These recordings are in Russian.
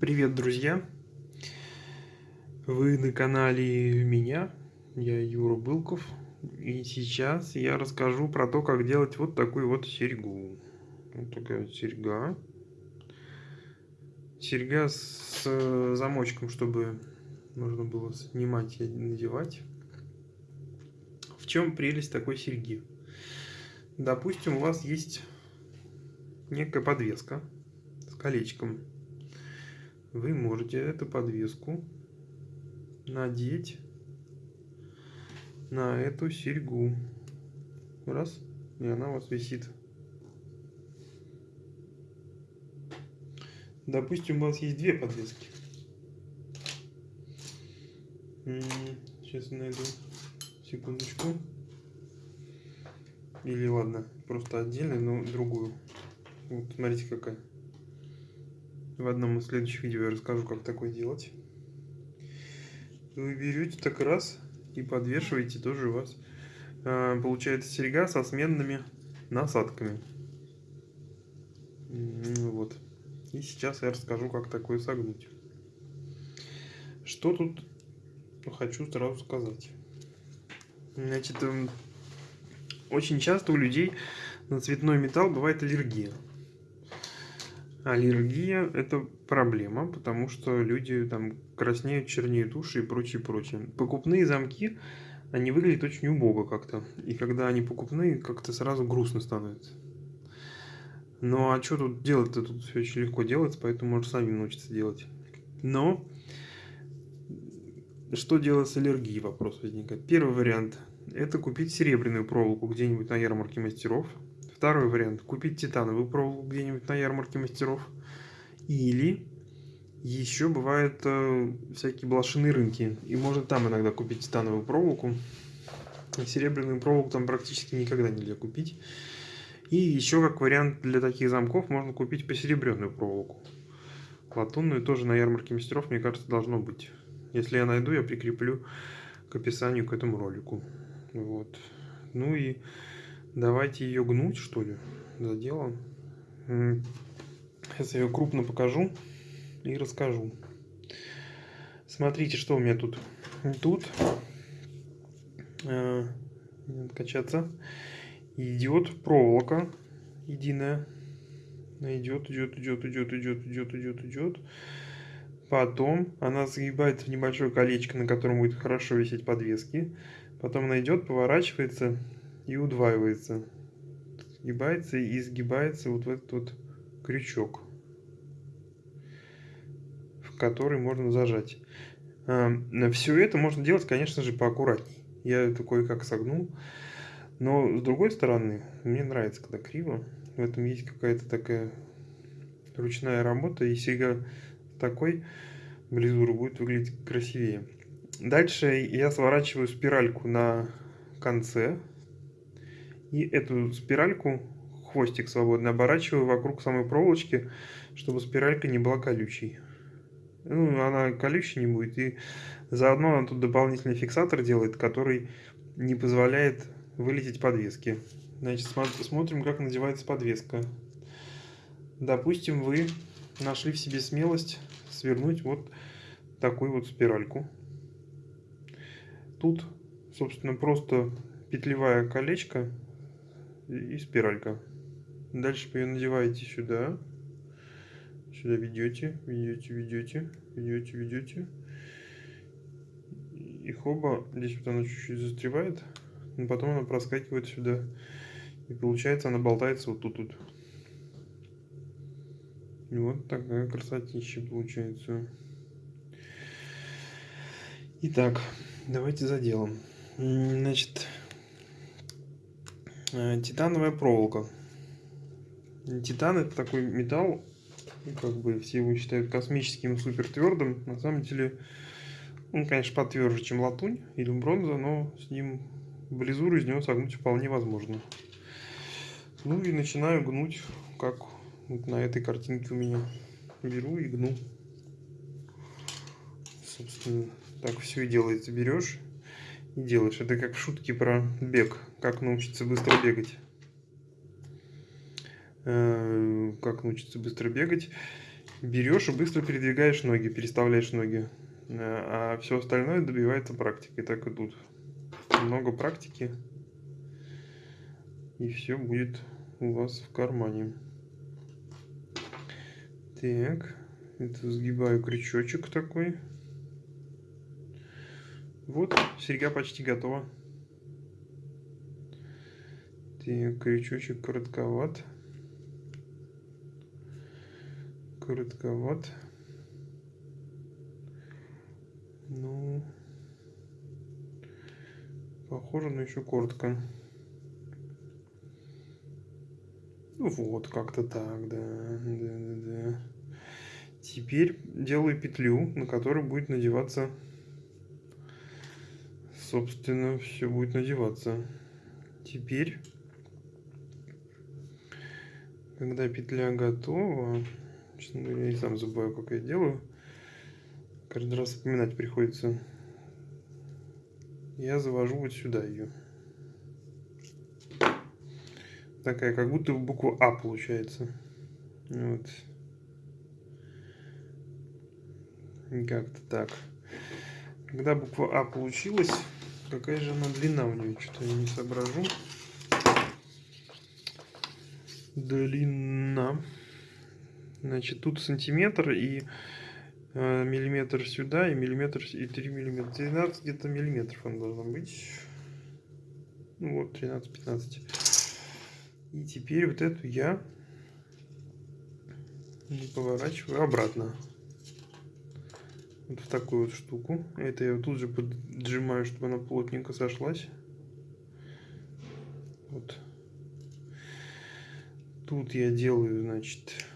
Привет, друзья! Вы на канале меня, я Юра Былков, и сейчас я расскажу про то, как делать вот такую вот серьгу. Вот такая вот серьга. Серьга с замочком, чтобы можно было снимать и надевать. В чем прелесть такой серьги? Допустим, у вас есть некая подвеска с колечком вы можете эту подвеску надеть на эту серьгу. Раз, и она у вас висит. Допустим, у вас есть две подвески. Сейчас найду. Секундочку. Или ладно, просто отдельно, но другую. Вот, смотрите какая. В одном из следующих видео я расскажу, как такое делать. Вы берете так раз и подвешиваете тоже у вас. А, получается серьга со сменными насадками. Вот. И сейчас я расскажу, как такое согнуть. Что тут хочу сразу сказать. Значит, эм, очень часто у людей на цветной металл бывает аллергия аллергия – это проблема, потому что люди там краснеют, чернеют уши и прочее, прочее. Покупные замки, они выглядят очень убого как-то. И когда они покупные, как-то сразу грустно становится. Ну а что тут делать-то? Тут все очень легко делается, поэтому можно сами научиться делать. Но что делать с аллергией, вопрос возникает. Первый вариант – это купить серебряную проволоку где-нибудь на ярмарке мастеров – Второй вариант. Купить титановую проволоку где-нибудь на ярмарке мастеров. Или еще бывают э, всякие блошиные рынки. И можно там иногда купить титановую проволоку. Серебряную проволоку там практически никогда нельзя купить. И еще как вариант для таких замков можно купить посеребренную проволоку. Латунную тоже на ярмарке мастеров, мне кажется, должно быть. Если я найду, я прикреплю к описанию к этому ролику. Вот. Ну и Давайте ее гнуть, что ли, за дело. Сейчас я ее крупно покажу и расскажу. Смотрите, что у меня тут. Тут э, качаться идет проволока единая. Идет, идет, идет, идет, идет, идет, идет, идет. Потом она сгибается в небольшое колечко, на котором будет хорошо висеть подвески. Потом она идет, поворачивается и удваивается. Сгибается и изгибается вот в этот вот крючок, в который можно зажать. А, Все это можно делать, конечно же, поаккуратней. Я такой как согнул. Но с другой стороны, мне нравится, когда криво. В этом есть какая-то такая ручная работа, и серьга такой близуру будет выглядеть красивее. Дальше я сворачиваю спиральку на конце и эту спиральку, хвостик свободно, оборачиваю вокруг самой проволочки, чтобы спиралька не была колючей. Ну, она колючей не будет. И заодно она тут дополнительный фиксатор делает, который не позволяет вылететь подвески. Значит, смотрим, как надевается подвеска. Допустим, вы нашли в себе смелость свернуть вот такую вот спиральку. Тут, собственно, просто петлевая колечко и спиралька. Дальше вы ее надеваете сюда. Сюда ведете, ведете, ведете, ведете, ведете. И хоба, здесь вот она чуть-чуть застревает, но потом она проскакивает сюда. И получается она болтается вот тут. И вот такая красотища получается. Итак, давайте за делом. Значит, титановая проволока. Титан это такой металл, ну, как бы все его считают космическим супер твердым. На самом деле он, конечно, потверже, чем латунь или бронза, но с ним близуру из него согнуть вполне возможно. Ну и начинаю гнуть, как вот на этой картинке у меня. Беру и гну. Собственно, так все и делается. Берешь и делаешь. Это как шутки про бег. Как научиться быстро бегать. Э, как научиться быстро бегать. берешь и быстро передвигаешь ноги, переставляешь ноги. А все остальное добивается практикой, так и тут. Много практики, и все будет у вас в кармане. Так, это сгибаю крючочек такой. Вот, серьга почти готова. Так, крючочек коротковат. Коротковат. Ну, похоже, но еще коротко. Ну вот, как-то так, да, да, да, да. Теперь делаю петлю, на которой будет надеваться, собственно, все будет надеваться. Теперь, когда петля готова, честно говоря, я сам забываю, как я делаю, Каждый раз вспоминать приходится. Я завожу вот сюда ее. Такая, как будто буква А получается. Вот. Как-то так. Когда буква А получилась, какая же она длина у нее? Что-то я не соображу. Длина. Значит, тут сантиметр и Э, миллиметр сюда и миллиметр и 3 миллиметра. 13 где-то миллиметров он должен быть. Ну вот, 13-15. И теперь вот эту я поворачиваю обратно. Вот в такую вот штуку. Это я тут же поджимаю, чтобы она плотненько сошлась. Вот. Тут я делаю, значит,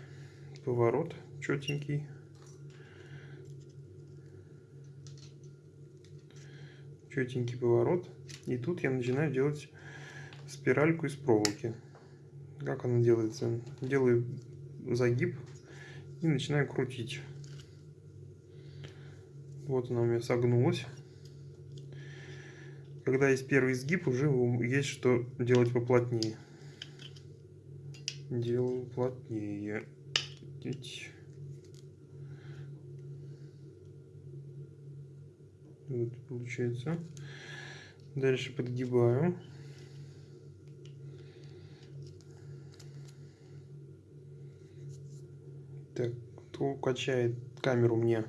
поворот четенький. четенький поворот. И тут я начинаю делать спиральку из проволоки. Как она делается? Делаю загиб и начинаю крутить. Вот она у меня согнулась. Когда есть первый сгиб, уже есть что делать поплотнее. Делаю плотнее. Вот получается. Дальше подгибаю. Так, кто качает камеру мне?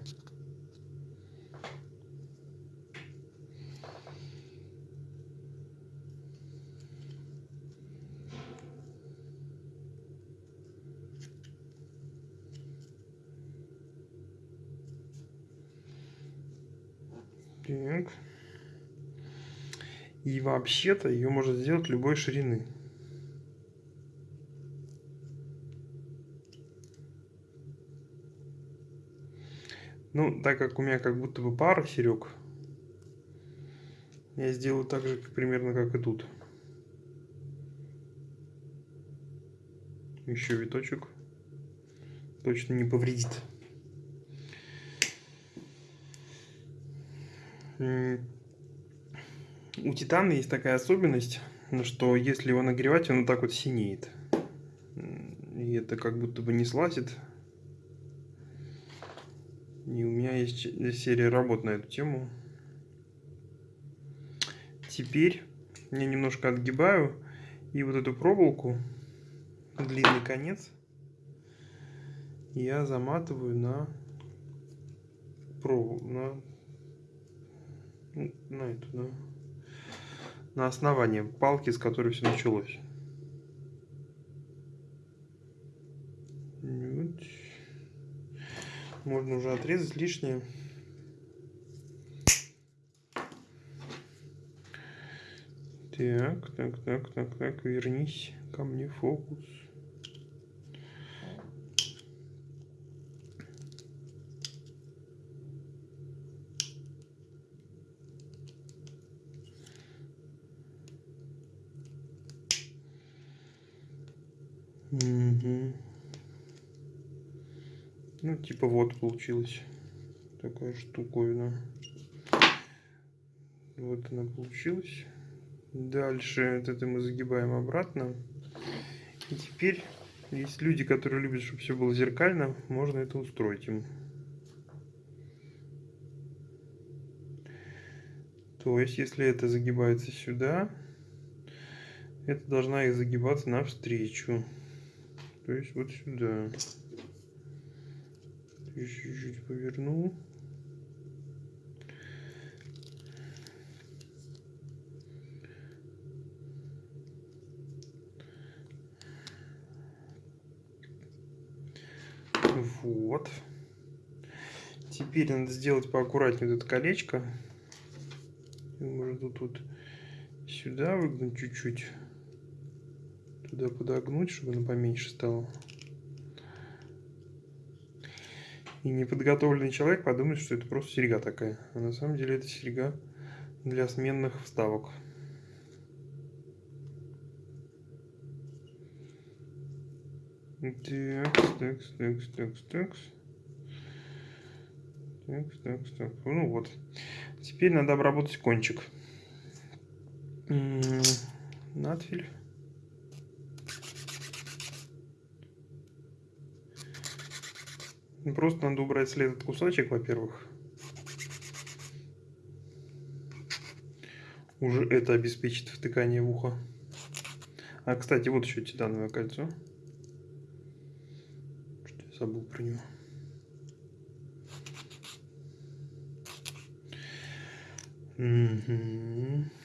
Так. И вообще-то ее можно сделать любой ширины. Ну, так как у меня как будто бы пара серег, я сделаю так же, примерно как и тут. Еще виточек. Точно не повредит. У титана есть такая особенность, что если его нагревать, он вот так вот синеет. И это как будто бы не слазит. И у меня есть серия работ на эту тему. Теперь я немножко отгибаю и вот эту проволоку, длинный конец, я заматываю на проволоку, на на эту, да, на основание палки, с которой все началось. Вот. Можно уже отрезать лишнее. Так, так, так, так, так, вернись ко мне фокус. Угу. Ну, типа вот получилась такая штуковина. Вот она получилась. Дальше вот это мы загибаем обратно. И теперь Есть люди, которые любят, чтобы все было зеркально, можно это устроить им. То есть, если это загибается сюда, это должна и загибаться навстречу. То есть вот сюда. Чуть-чуть повернул. Вот. Теперь надо сделать поаккуратнее вот это колечко. Можно тут сюда выгнуть чуть-чуть. Туда подогнуть, чтобы оно поменьше стало. И неподготовленный человек подумает, что это просто серьга такая. А на самом деле это серьга для сменных вставок. Так, так, так, так, так. Так, так, так. Ну вот. Теперь надо обработать кончик. Надфиль. Просто надо убрать след от кусочек, во-первых. Уже это обеспечит втыкание в ухо. А, кстати, вот еще титановое кольцо забыл про него. Угу.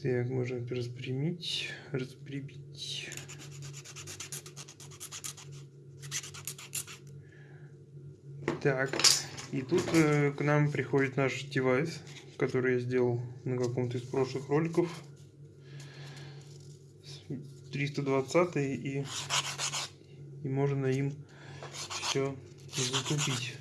Так, можно распрямить, распрямить. Так, и тут э, к нам приходит наш девайс, который я сделал на каком-то из прошлых роликов. 320 и, и можно им все затупить.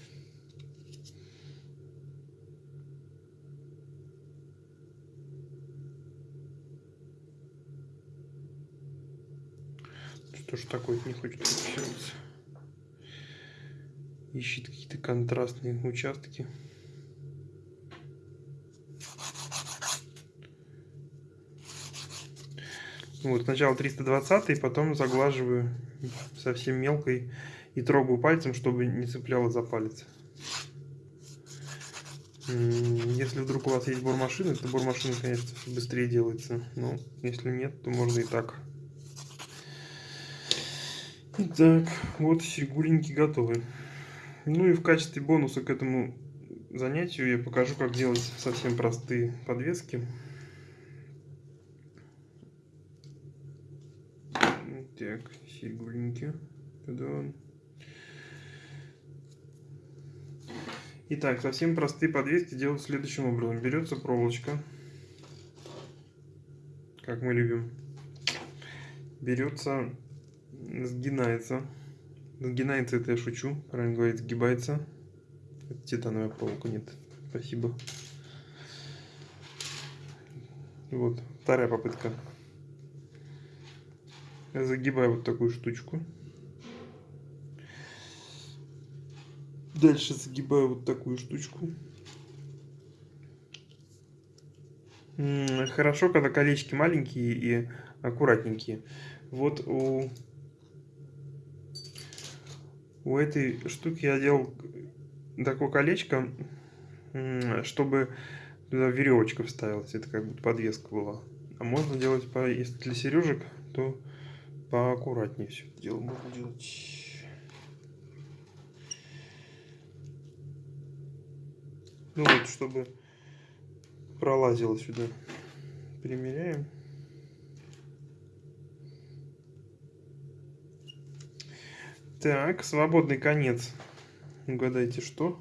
Что ж такое не хочет фиксироваться? Ищет какие-то контрастные участки. Вот, сначала 320, потом заглаживаю совсем мелкой и трогаю пальцем, чтобы не цепляло за палец. Если вдруг у вас есть бормашина, то бормашина, конечно, быстрее делается. Но если нет, то можно и так. Итак, вот серьгуленьки готовы. Ну и в качестве бонуса к этому занятию я покажу, как делать совсем простые подвески. Так, серьгуленьки. Куда? Итак, совсем простые подвески делают следующим образом. Берется проволочка, как мы любим. Берется, сгинается. Сгинается, это я шучу, правильно говорить, сгибается. Это титановая проволока, нет. Спасибо. Вот, вторая попытка. Я загибаю вот такую штучку. Дальше загибаю вот такую штучку. Хорошо, когда колечки маленькие и аккуратненькие. Вот у, у этой штуки я делал такое колечко, чтобы туда веревочка вставилась. Это как будто подвеска была. А можно делать, если для сережек, то поаккуратнее все это дело можно делать. Ну вот, чтобы пролазило сюда. Примеряем. Так, свободный конец. Угадайте, что?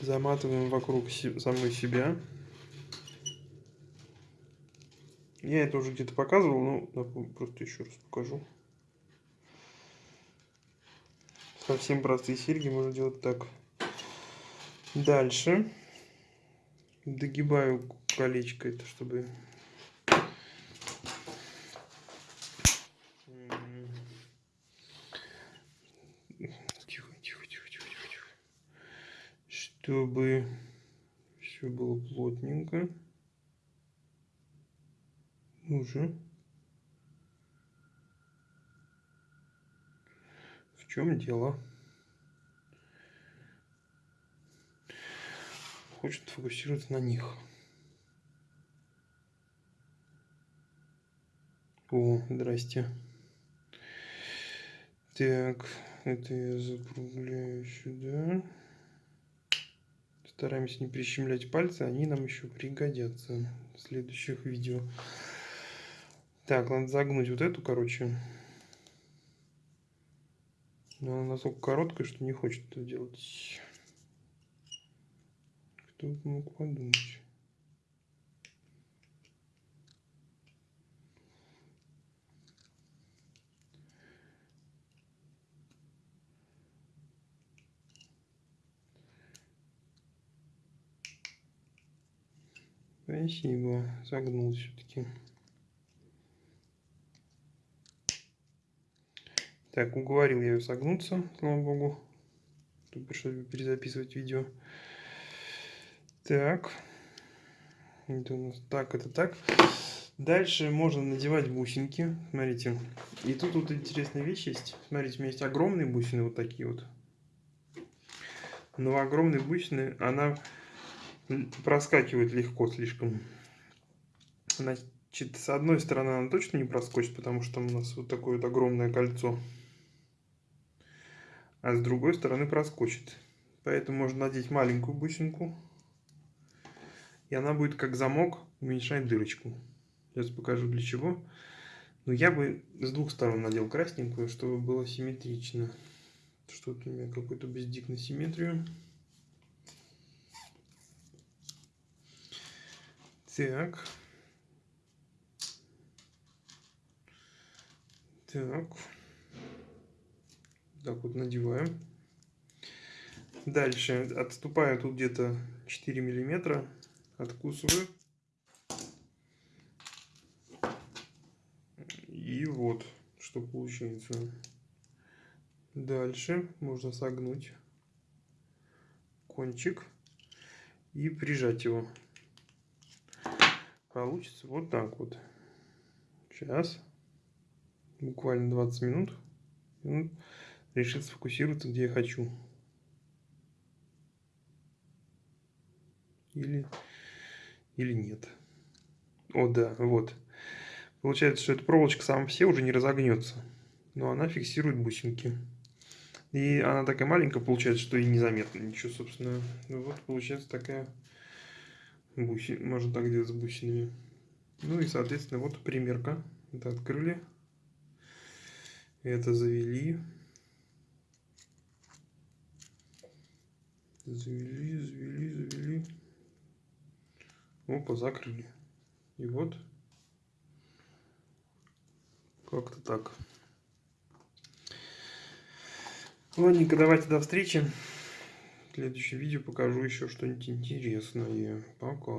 Заматываем вокруг самой себя. Я это уже где-то показывал, но просто еще раз покажу. Совсем простые серьги можно делать так. Дальше догибаю колечко, это чтобы чтобы все было плотненько. Ну же. В чем дело? Хочет фокусироваться на них. О, здрасте. Так, это я закругляю сюда. Стараемся не прищемлять пальцы, они нам еще пригодятся в следующих видео. Так, надо загнуть вот эту, короче. Но она настолько короткая, что не хочет это делать. Кто бы мог подумать. Спасибо, загнул все-таки. Так, уговорил я ее согнуться, слава богу. Тут пришлось перезаписывать видео. Так. Это у нас так, это так. Дальше можно надевать бусинки. Смотрите. И тут вот интересная вещь есть. Смотрите, у меня есть огромные бусины, вот такие вот. Но огромные бусины, она проскакивает легко слишком. Значит, с одной стороны она точно не проскочит, потому что у нас вот такое вот огромное кольцо. А с другой стороны проскочит. Поэтому можно надеть маленькую бусинку. И она будет как замок уменьшать дырочку. Сейчас покажу для чего. Но я бы с двух сторон надел красненькую, чтобы было симметрично. Что-то у меня какой-то бездик на симметрию. Так. Так. Так вот надеваем. Дальше отступаю тут где-то 4 миллиметра. Откусываю. И вот, что получается. Дальше можно согнуть кончик и прижать его получится вот так вот. Сейчас. Буквально 20 минут. минут решит сфокусироваться, где я хочу. Или, или нет. О, да, вот. Получается, что эта проволочка сама все уже не разогнется. Но она фиксирует бусинки. И она такая маленькая получается, что и незаметно ничего, собственно. Ну вот получается такая буси, можно так делать с бусинами. Ну и, соответственно, вот примерка. Это открыли. Это завели. Завели, завели, завели. Опа, закрыли. И вот. Как-то так. Ладненько, давайте до встречи следующем видео покажу еще что-нибудь интересное. Пока.